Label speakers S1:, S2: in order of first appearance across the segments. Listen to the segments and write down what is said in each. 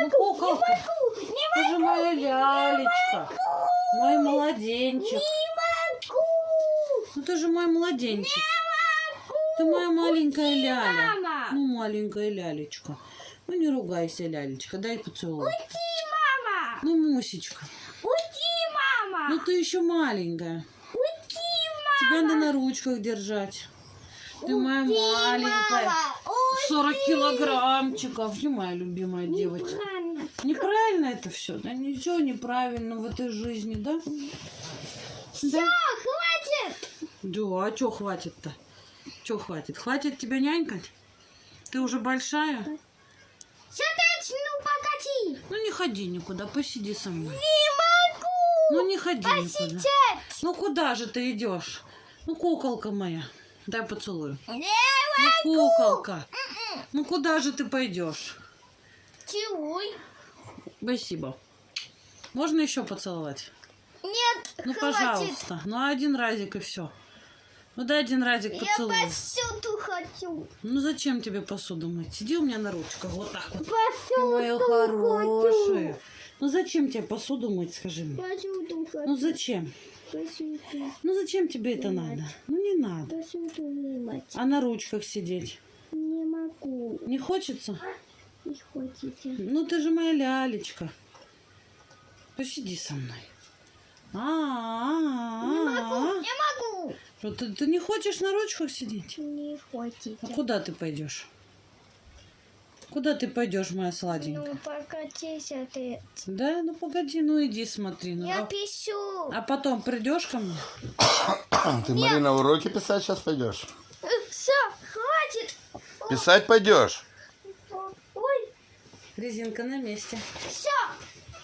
S1: Ну, куколка, ты же моя лялечка. Мой младенчик. Ну, ты же мой младенчик. Ты моя маленькая ляля.
S2: Мама.
S1: Ну, маленькая лялечка. Ну, не ругайся, лялечка. Дай поцелуй.
S2: Мама.
S1: Ну, Мусечка.
S2: Уйди, мама.
S1: Ну, ты еще маленькая.
S2: Уйди,
S1: Тебя надо на ручках держать. Ты моя маленькая.
S2: мама. Ой,
S1: 40 килограммчиков. Ты моя любимая девочка.
S2: правильно.
S1: Неправильно это все, да? Ничего неправильно в этой жизни, да? Да?
S2: хватит.
S1: Да, а что хватит-то? Что хватит? Хватит тебя нянькать? Ты уже большая?
S2: Сядать, ну погоди.
S1: Ну не ходи никуда, посиди со мной.
S2: Не могу.
S1: Ну не ходи никуда.
S2: Сидеть.
S1: Ну куда же ты идешь? Ну куколка моя, дай поцелую.
S2: Не
S1: Ну куколка, ну куда же ты пойдешь?
S2: Целуй.
S1: Спасибо. Можно еще поцеловать?
S2: Нет,
S1: Ну
S2: хватит.
S1: пожалуйста. Ну один разик и все. Ну дай один разик
S2: Я
S1: поцелуй.
S2: посуду хочу.
S1: Ну зачем тебе посуду мыть? Сиди у меня на ручках, вот так вот. Моя
S2: Посуду
S1: хорошая. Ну зачем тебе посуду мыть, скажи мне?
S2: Посуду хочу.
S1: Ну зачем?
S2: Посуду.
S1: Ну зачем тебе это надо? Ну не надо.
S2: Посуду вымыть.
S1: А на ручках сидеть?
S2: Не.
S1: Не хочется?
S2: Не хотите.
S1: Ну ты же моя лялечка. Посиди со мной. А,
S2: Не
S1: а,
S2: могу.
S1: а.
S2: Не могу.
S1: Что, ты, ты не хочешь на ручках сидеть?
S2: Не хотите.
S1: А куда ты пойдешь? Куда ты пойдешь, моя сладенькая?
S2: Ну, покатись, а ты.
S1: Да, ну погоди, ну иди смотри. Ну,
S2: Я
S1: а,
S2: пишу.
S1: а потом придешь ко мне?
S3: Ты, Марина, уроки писать сейчас пойдешь? Писать пойдешь?
S2: Ой,
S1: Резинка на месте.
S2: все,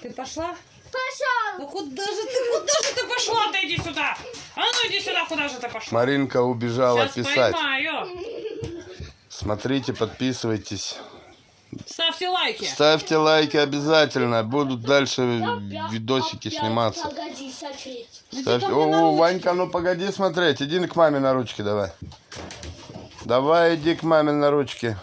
S1: Ты пошла?
S2: пошел.
S1: Ну куда же ты, куда же ты пошла? Ты иди сюда. А ну иди сюда, куда же ты пошла?
S3: Маринка убежала
S1: Сейчас
S3: писать.
S1: поймаю.
S3: Смотрите, подписывайтесь.
S1: Ставьте лайки.
S3: Ставьте лайки обязательно. Будут дальше видосики сниматься.
S2: Погоди,
S1: на
S3: О. Ванька, ну погоди смотреть. Иди к маме на ручки давай. Давай иди к маме на ручки.